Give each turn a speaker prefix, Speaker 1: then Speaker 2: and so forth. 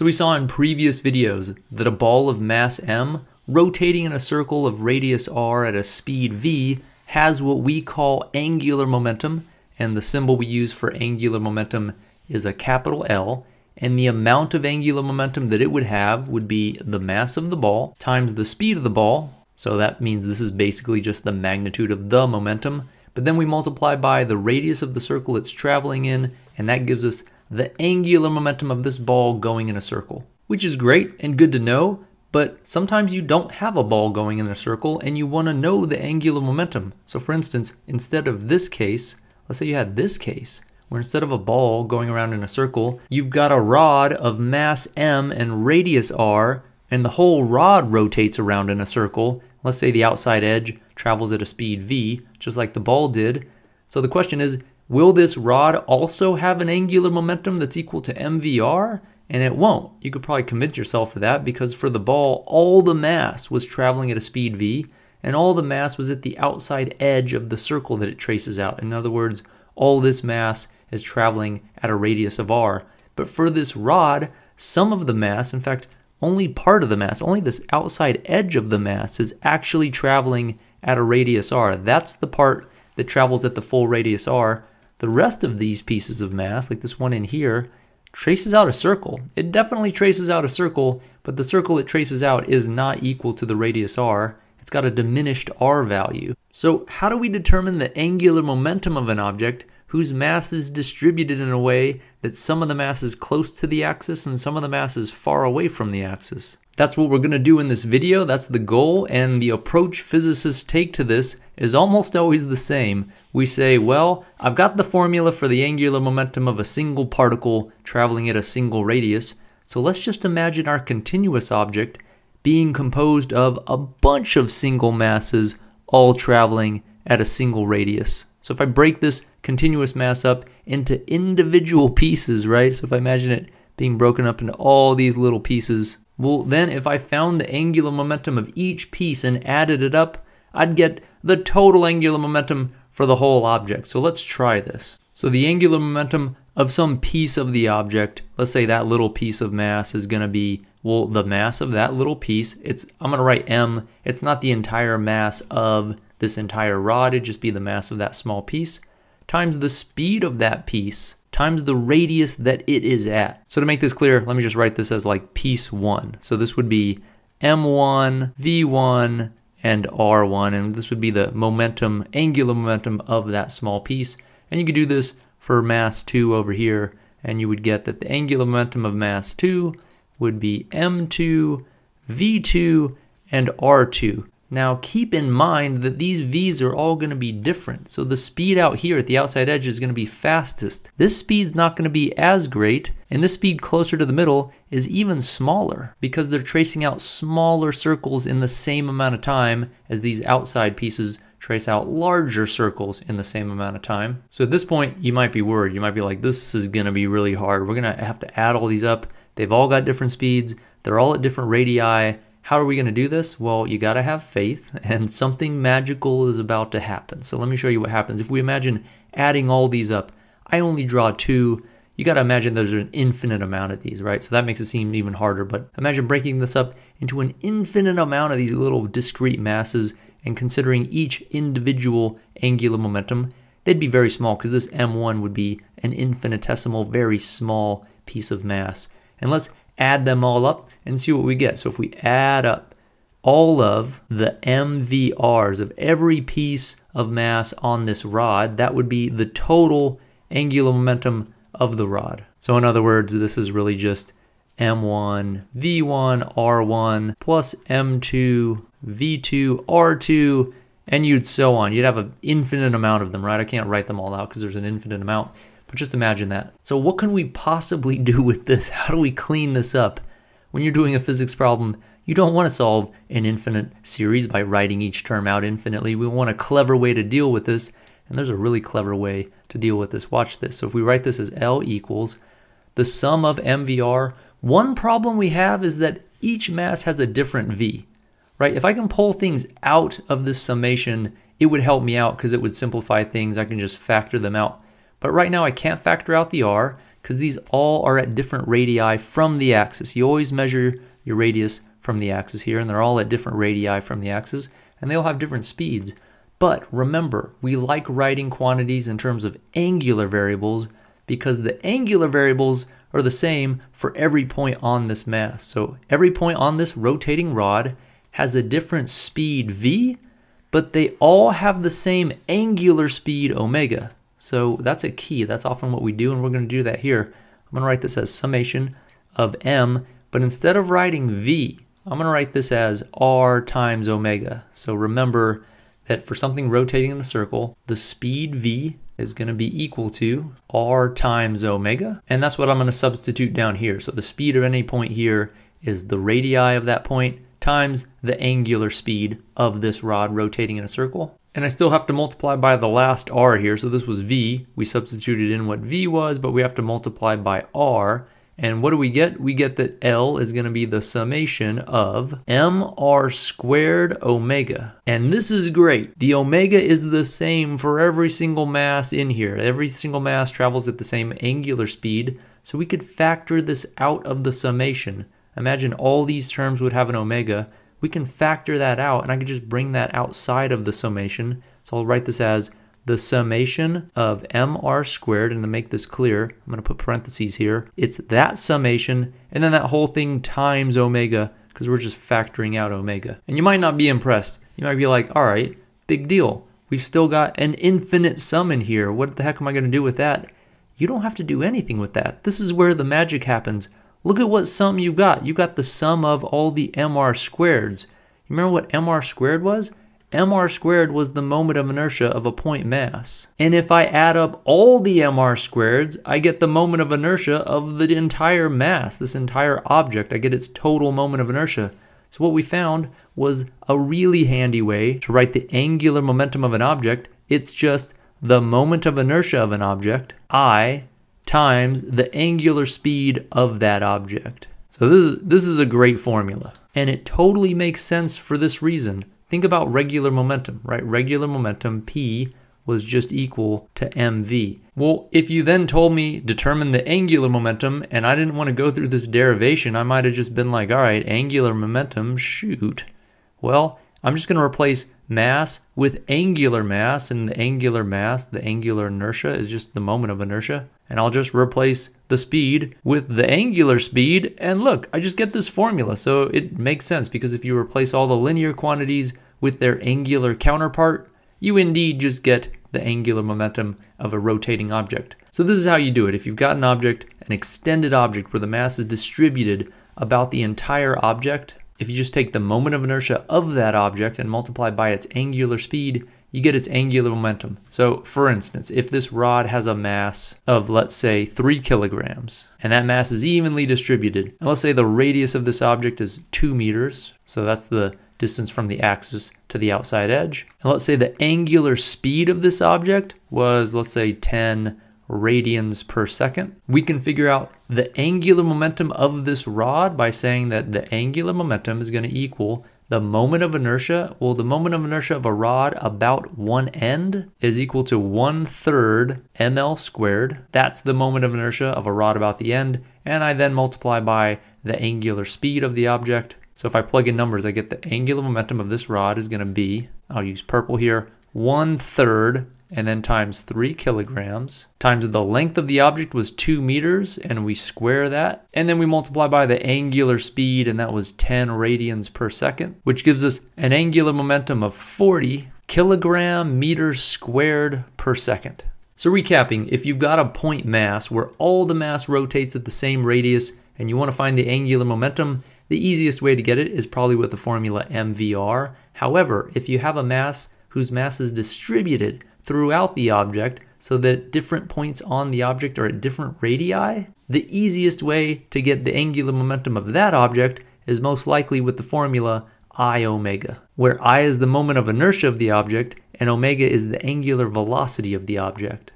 Speaker 1: So we saw in previous videos that a ball of mass m rotating in a circle of radius r at a speed v has what we call angular momentum, and the symbol we use for angular momentum is a capital L, and the amount of angular momentum that it would have would be the mass of the ball times the speed of the ball, so that means this is basically just the magnitude of the momentum, but then we multiply by the radius of the circle it's traveling in, and that gives us the angular momentum of this ball going in a circle, which is great and good to know, but sometimes you don't have a ball going in a circle and you want to know the angular momentum. So for instance, instead of this case, let's say you had this case, where instead of a ball going around in a circle, you've got a rod of mass m and radius r, and the whole rod rotates around in a circle. Let's say the outside edge travels at a speed v, just like the ball did. So the question is, will this rod also have an angular momentum that's equal to mvr? and it won't. You could probably convince yourself of that because for the ball, all the mass was traveling at a speed v, and all the mass was at the outside edge of the circle that it traces out. In other words, all this mass is traveling at a radius of r. But for this rod, some of the mass, in fact, only part of the mass, only this outside edge of the mass is actually traveling at a radius r. That's the part that travels at the full radius r. The rest of these pieces of mass, like this one in here, traces out a circle. It definitely traces out a circle, but the circle it traces out is not equal to the radius r. It's got a diminished r value. So how do we determine the angular momentum of an object whose mass is distributed in a way that some of the mass is close to the axis and some of the mass is far away from the axis? That's what we're going to do in this video. That's the goal. And the approach physicists take to this is almost always the same. We say, well, I've got the formula for the angular momentum of a single particle traveling at a single radius. So let's just imagine our continuous object being composed of a bunch of single masses all traveling at a single radius. So if I break this continuous mass up into individual pieces, right? So if I imagine it being broken up into all these little pieces, well, then if I found the angular momentum of each piece and added it up, I'd get the total angular momentum for the whole object. So let's try this. So the angular momentum of some piece of the object, let's say that little piece of mass is going to be, well, the mass of that little piece, it's I'm going to write m. It's not the entire mass of this entire rod, it'd just be the mass of that small piece, times the speed of that piece times the radius that it is at. So to make this clear, let me just write this as like piece 1. So this would be m1, v1, and r1, and this would be the momentum, angular momentum of that small piece. And you could do this for mass 2 over here, and you would get that the angular momentum of mass 2 would be m2, v2, and r2. Now keep in mind that these V's are all going to be different. So the speed out here at the outside edge is going to be fastest. This speed's not going to be as great, and this speed closer to the middle is even smaller because they're tracing out smaller circles in the same amount of time as these outside pieces trace out larger circles in the same amount of time. So at this point, you might be worried. You might be like, this is going to be really hard. We're going to have to add all these up. They've all got different speeds. They're all at different radii how are we going to do this? Well, you got to have faith, and something magical is about to happen. So let me show you what happens. If we imagine adding all these up, I only draw two. You got to imagine there's an infinite amount of these, right? So that makes it seem even harder. But imagine breaking this up into an infinite amount of these little discrete masses and considering each individual angular momentum. They'd be very small because this m1 would be an infinitesimal, very small piece of mass. And let's add them all up and see what we get. So if we add up all of the MVRs of every piece of mass on this rod, that would be the total angular momentum of the rod. So in other words, this is really just M1, V1, R1, plus M2, V2, R2, and you'd so on. You'd have an infinite amount of them, right? I can't write them all out because there's an infinite amount. But just imagine that. So what can we possibly do with this? How do we clean this up? When you're doing a physics problem, you don't want to solve an infinite series by writing each term out infinitely. We want a clever way to deal with this, and there's a really clever way to deal with this. Watch this. So if we write this as L equals the sum of MVR, one problem we have is that each mass has a different V, right? If I can pull things out of this summation, it would help me out because it would simplify things. I can just factor them out. But right now I can't factor out the R. because these all are at different radii from the axis. You always measure your radius from the axis here, and they're all at different radii from the axis, and they all have different speeds. But remember, we like writing quantities in terms of angular variables because the angular variables are the same for every point on this mass. So every point on this rotating rod has a different speed v, but they all have the same angular speed omega. So that's a key. That's often what we do, and we're going to do that here. I'm going to write this as summation of m, but instead of writing v, I'm going to write this as r times omega. So remember that for something rotating in a circle, the speed v is going to be equal to r times omega, and that's what I'm going to substitute down here. So the speed of any point here is the radii of that point times the angular speed of this rod rotating in a circle. And I still have to multiply by the last r here. So this was v. We substituted in what v was, but we have to multiply by r. And what do we get? We get that L is going to be the summation of mr squared omega. And this is great. The omega is the same for every single mass in here. Every single mass travels at the same angular speed. So we could factor this out of the summation. Imagine all these terms would have an omega we can factor that out and I can just bring that outside of the summation. So I'll write this as the summation of mr squared, and to make this clear, I'm to put parentheses here. It's that summation, and then that whole thing times omega, because we're just factoring out omega. And you might not be impressed. You might be like, all right, big deal. We've still got an infinite sum in here. What the heck am I going to do with that? You don't have to do anything with that. This is where the magic happens. Look at what sum you got. You got the sum of all the mr squareds. Remember what mr squared was? mr squared was the moment of inertia of a point mass. And if I add up all the mr squareds, I get the moment of inertia of the entire mass, this entire object. I get its total moment of inertia. So what we found was a really handy way to write the angular momentum of an object. It's just the moment of inertia of an object, I, times the angular speed of that object. So this is, this is a great formula. And it totally makes sense for this reason. Think about regular momentum, right? Regular momentum, P, was just equal to mv. Well, if you then told me determine the angular momentum and I didn't want to go through this derivation, I might have just been like, all right, angular momentum, shoot. Well, I'm just going to replace mass with angular mass, and the angular mass, the angular inertia, is just the moment of inertia. And I'll just replace the speed with the angular speed, and look, I just get this formula. So it makes sense, because if you replace all the linear quantities with their angular counterpart, you indeed just get the angular momentum of a rotating object. So this is how you do it. If you've got an object, an extended object where the mass is distributed about the entire object, if you just take the moment of inertia of that object and multiply by its angular speed, you get its angular momentum. So for instance, if this rod has a mass of let's say three kilograms, and that mass is evenly distributed, and let's say the radius of this object is two meters, so that's the distance from the axis to the outside edge. And let's say the angular speed of this object was let's say 10 radians per second. We can figure out the angular momentum of this rod by saying that the angular momentum is going to equal the moment of inertia. Well, the moment of inertia of a rod about one end is equal to one third ml squared. That's the moment of inertia of a rod about the end. And I then multiply by the angular speed of the object. So if I plug in numbers, I get the angular momentum of this rod is going to be, I'll use purple here, one third and then times 3 kilograms times the length of the object was 2 meters and we square that and then we multiply by the angular speed and that was 10 radians per second which gives us an angular momentum of 40 kilogram meters squared per second. So recapping, if you've got a point mass where all the mass rotates at the same radius and you want to find the angular momentum, the easiest way to get it is probably with the formula mvr. However, if you have a mass whose mass is distributed throughout the object so that different points on the object are at different radii, the easiest way to get the angular momentum of that object is most likely with the formula I omega, where I is the moment of inertia of the object and omega is the angular velocity of the object.